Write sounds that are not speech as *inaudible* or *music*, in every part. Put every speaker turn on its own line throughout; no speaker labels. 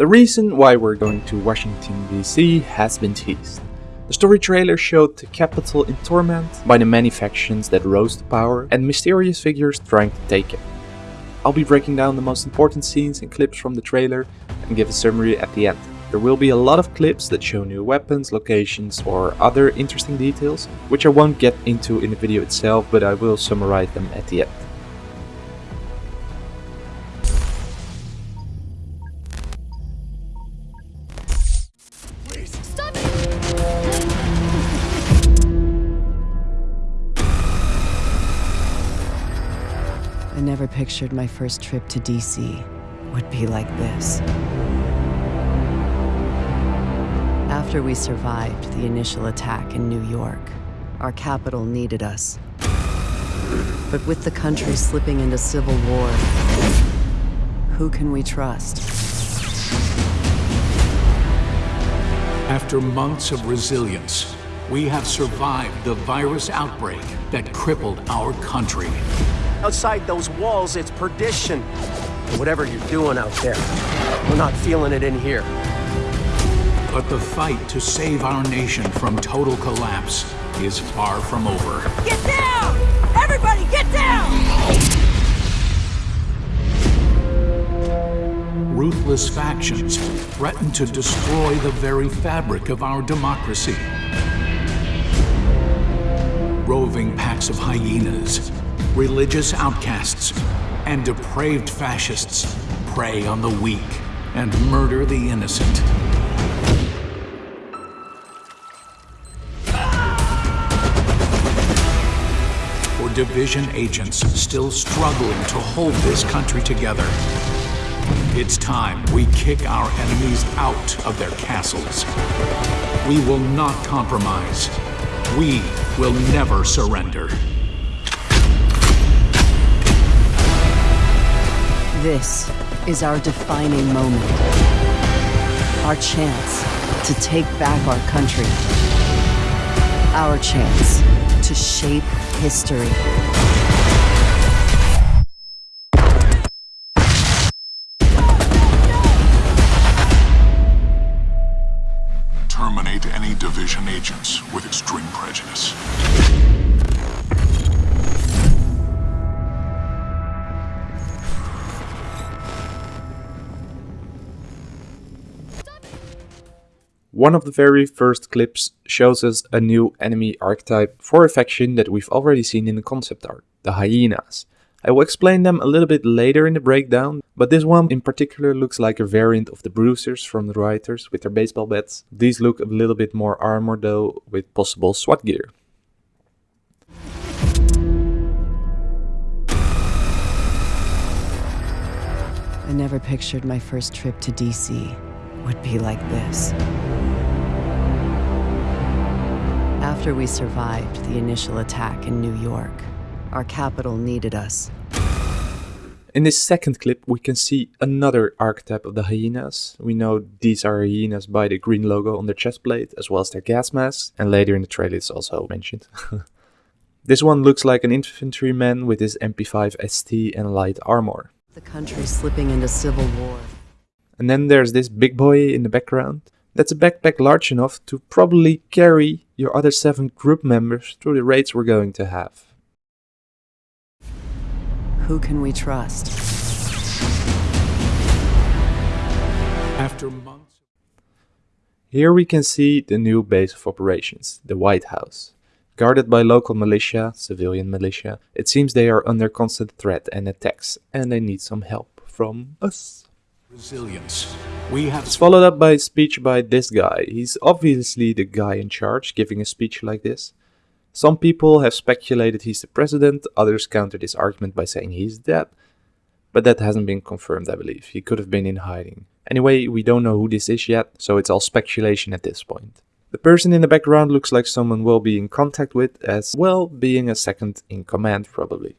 The reason why we're going to Washington DC has been teased. The story trailer showed the capital in torment by the many factions that rose to power and mysterious figures trying to take it. I'll be breaking down the most important scenes and clips from the trailer and give a summary at the end. There will be a lot of clips that show new weapons, locations or other interesting details, which I won't get into in the video itself but I will summarize them at the end.
Never pictured my first trip to DC would be like this. After we survived the initial attack in New York, our capital needed us. But with the country slipping into civil war, who can we trust?
After months of resilience, we have survived the virus outbreak that crippled our country.
Outside those walls, it's perdition. Whatever you're doing out there, we're not feeling it in here.
But the fight to save our nation from total collapse is far from over.
Get down! Everybody get down!
Ruthless factions threaten to destroy the very fabric of our democracy. Roving packs of hyenas, religious outcasts, and depraved fascists prey on the weak and murder the innocent. For division agents still struggling to hold this country together, it's time we kick our enemies out of their castles. We will not compromise. We will never surrender.
This is our defining moment. Our chance to take back our country. Our chance to shape history.
Terminate any division agents with extreme prejudice.
One of the very first clips shows us a new enemy archetype for a faction that we've already seen in the concept art, the hyenas. I will explain them a little bit later in the breakdown, but this one in particular looks like a variant of the bruisers from the rioters with their baseball bats. These look a little bit more armored though, with possible SWAT gear.
I never pictured my first trip to DC would be like this. After we survived the initial attack in New York, our capital needed us.
In this second clip we can see another archetype of the hyenas. We know these are hyenas by the green logo on their chest plate as well as their gas masks and later in the trailer it's also mentioned. *laughs* this one looks like an infantryman with his MP5 ST and light armor.
The country slipping into civil war.
And then there's this big boy in the background. That's a backpack large enough to probably carry your other seven group members through the raids we're going to have.
Who can we trust?
After months
Here we can see the new base of operations, the White House. Guarded by local militia, civilian militia, it seems they are under constant threat and attacks, and they need some help from us.
resilience, we have
It's followed up by a speech by this guy. He's obviously the guy in charge giving a speech like this. Some people have speculated he's the president, others counter this argument by saying he's dead. But that hasn't been confirmed, I believe. He could have been in hiding. Anyway, we don't know who this is yet, so it's all speculation at this point. The person in the background looks like someone we'll be in contact with, as well being a second in command probably.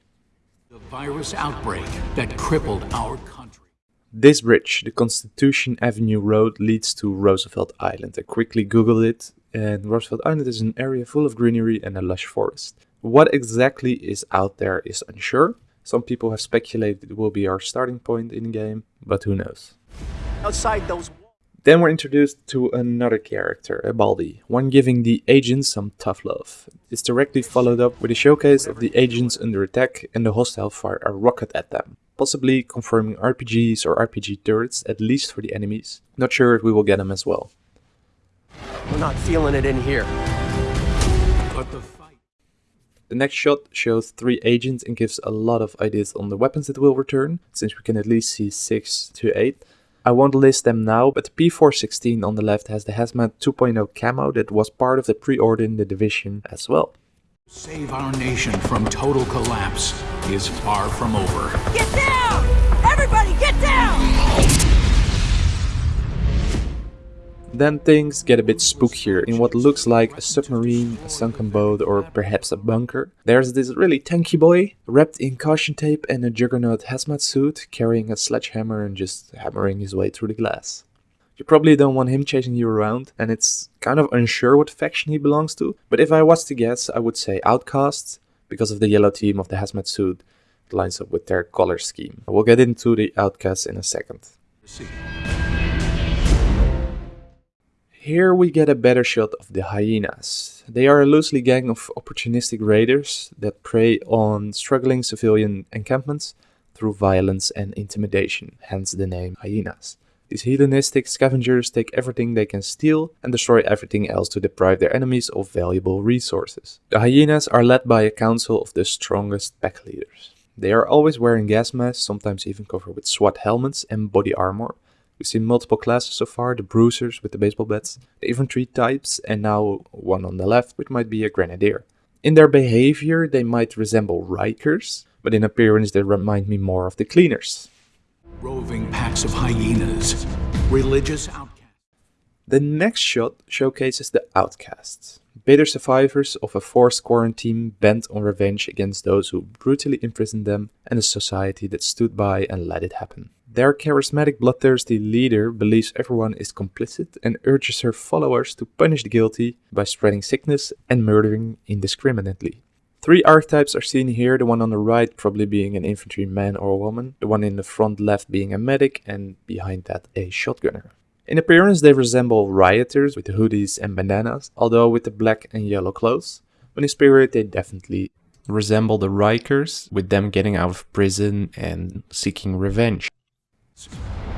the virus outbreak that crippled our country.
This bridge, the Constitution Avenue Road, leads to Roosevelt Island. I quickly googled it, and Roosevelt Island is an area full of greenery and a lush forest. What exactly is out there is unsure. Some people have speculated it will be our starting point in the game, but who knows.
outside those.
Then we're introduced to another character, a Baldi, one giving the agents some tough love. It's directly followed up with a showcase of the agents under attack and the hostile fire a rocket at them, possibly confirming RPGs or RPG turrets, at least for the enemies. Not sure if we will get them as well.
We're not feeling it in here.
But the fight.
The next shot shows three agents and gives a lot of ideas on the weapons that will return, since we can at least see 6 to 8. I won't list them now, but the P416 on the left has the Hazmat 2.0 camo that was part of the pre-order in the division as well.
Save our nation from total collapse is far from over.
Get down!
Then things get a bit spookier in what looks like a submarine, a sunken boat, or perhaps a bunker. There's this really tanky boy, wrapped in caution tape and a juggernaut hazmat suit, carrying a sledgehammer and just hammering his way through the glass. You probably don't want him chasing you around, and it's kind of unsure what faction he belongs to, but if I was to guess, I would say Outcasts, because of the yellow team of the hazmat suit. It lines up with their color scheme. We'll get into the Outcasts in a second.
See.
Here we get a better shot of the hyenas. They are a loosely gang of opportunistic raiders that prey on struggling civilian encampments through violence and intimidation, hence the name hyenas. These hedonistic scavengers take everything they can steal and destroy everything else to deprive their enemies of valuable resources. The hyenas are led by a council of the strongest pack leaders. They are always wearing gas masks, sometimes even covered with SWAT helmets and body armor, We've seen multiple classes so far, the bruisers with the baseball bats, the infantry types, and now one on the left, which might be a grenadier. In their behavior, they might resemble Rikers, but in appearance they remind me more of the cleaners.
Roving packs of hyenas. Religious outcasts.
The next shot showcases the outcasts, bitter survivors of a forced quarantine bent on revenge against those who brutally imprisoned them and a society that stood by and let it happen. Their charismatic bloodthirsty leader believes everyone is complicit and urges her followers to punish the guilty by spreading sickness and murdering indiscriminately. Three archetypes are seen here, the one on the right probably being an infantry man or a woman, the one in the front left being a medic, and behind that a shotgunner. In appearance they resemble rioters with hoodies and bandanas, although with the black and yellow clothes, but in spirit they definitely resemble the Rikers, with them getting out of prison and seeking revenge.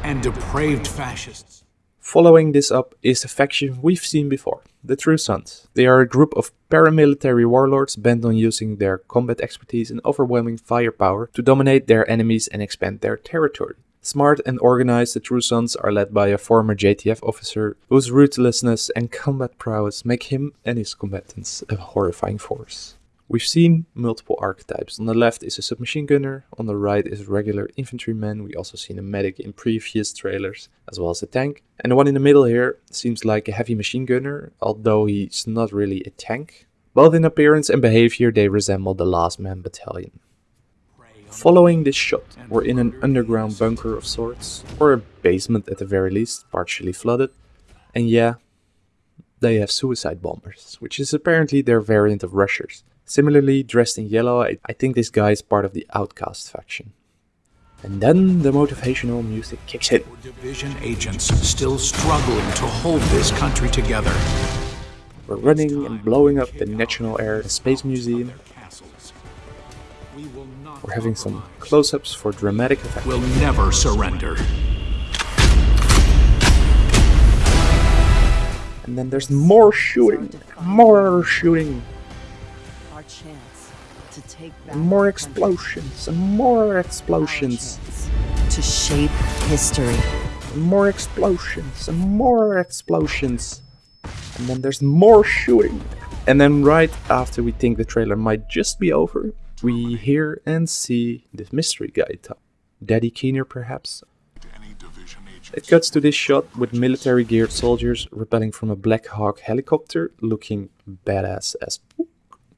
And depraved fascists.
Following this up is a faction we've seen before, the True Sons. They are a group of paramilitary warlords bent on using their combat expertise and overwhelming firepower to dominate their enemies and expand their territory. Smart and organized, the True Sons are led by a former JTF officer whose ruthlessness and combat prowess make him and his combatants a horrifying force. We've seen multiple archetypes. On the left is a submachine gunner, on the right is a regular infantryman. We also seen a medic in previous trailers, as well as a tank. And the one in the middle here seems like a heavy machine gunner, although he's not really a tank. Both in appearance and behavior they resemble the Last Man Battalion. Following this shot, we're in an underground bunker of sorts, or a basement at the very least, partially flooded. And yeah, they have suicide bombers, which is apparently their variant of rushers. Similarly dressed in yellow, I, I think this guy is part of the Outcast faction. And then the motivational music kicks in.
Division agents still struggling to hold this country together.
We're running and blowing up the National Air and Space Museum.
Castles. We will not
We're having some close-ups for dramatic effect.
We'll never surrender.
And then there's more shooting, more shooting,
chance to take back
more explosions, and more explosions,
to shape history.
more explosions, and more explosions. And then there's more shooting. And then right after we think the trailer might just be over, we hear and see this mystery guy talk. Daddy Keener perhaps?
Any division agents
It cuts to this shot with military geared soldiers rappelling from a Black Hawk helicopter looking badass as fuck.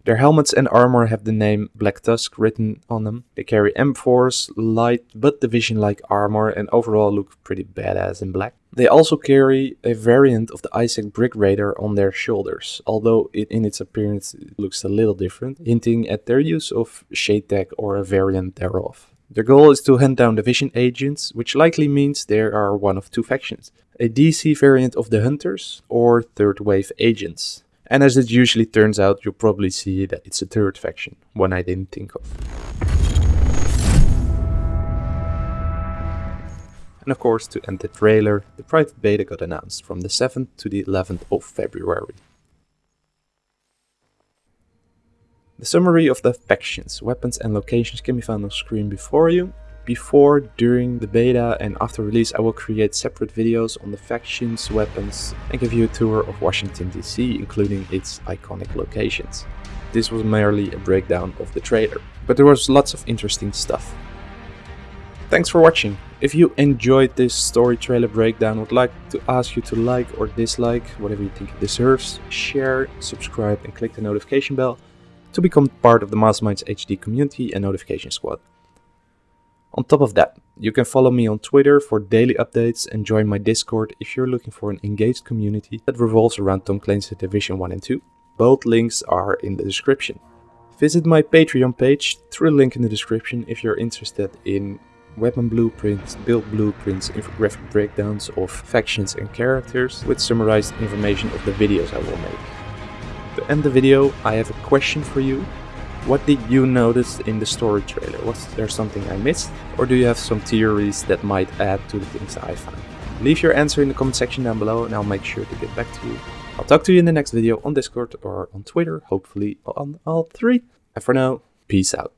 Their helmets and armor have the name Black Tusk written on them. They carry M4s, light but division like armor and overall look pretty badass in black. They also carry a variant of the ISAC Brick Raider on their shoulders, although it, in its appearance it looks a little different, hinting at their use of shade tech or a variant thereof. Their goal is to hunt down division agents, which likely means there are one of two factions. A DC variant of the Hunters or third wave agents. And as it usually turns out, you'll probably see that it's a third faction, one I didn't think of. And of course, to end the trailer, the private beta got announced from the 7th to the 11th of February. The summary of the factions, weapons and locations can be found on screen before you. Before, during the beta and after release I will create separate videos on the factions, weapons and give you a tour of Washington DC including its iconic locations. This was merely a breakdown of the trailer, but there was lots of interesting stuff. Thanks for watching. If you enjoyed this story trailer breakdown, would like to ask you to like or dislike, whatever you think it deserves, share, subscribe and click the notification bell to become part of the Masterminds HD community and notification squad. On top of that, you can follow me on Twitter for daily updates and join my Discord if you're looking for an engaged community that revolves around Tom Clancy's Division 1 and 2. Both links are in the description. Visit my Patreon page through the link in the description if you're interested in weapon blueprints, build blueprints, infographic breakdowns of factions and characters with summarized information of the videos I will make. To end the video, I have a question for you. What did you notice in the story trailer? Was there something I missed? Or do you have some theories that might add to the things I found? Leave your answer in the comment section down below and I'll make sure to get back to you. I'll talk to you in the next video on Discord or on Twitter, hopefully on all three. And for now, peace out.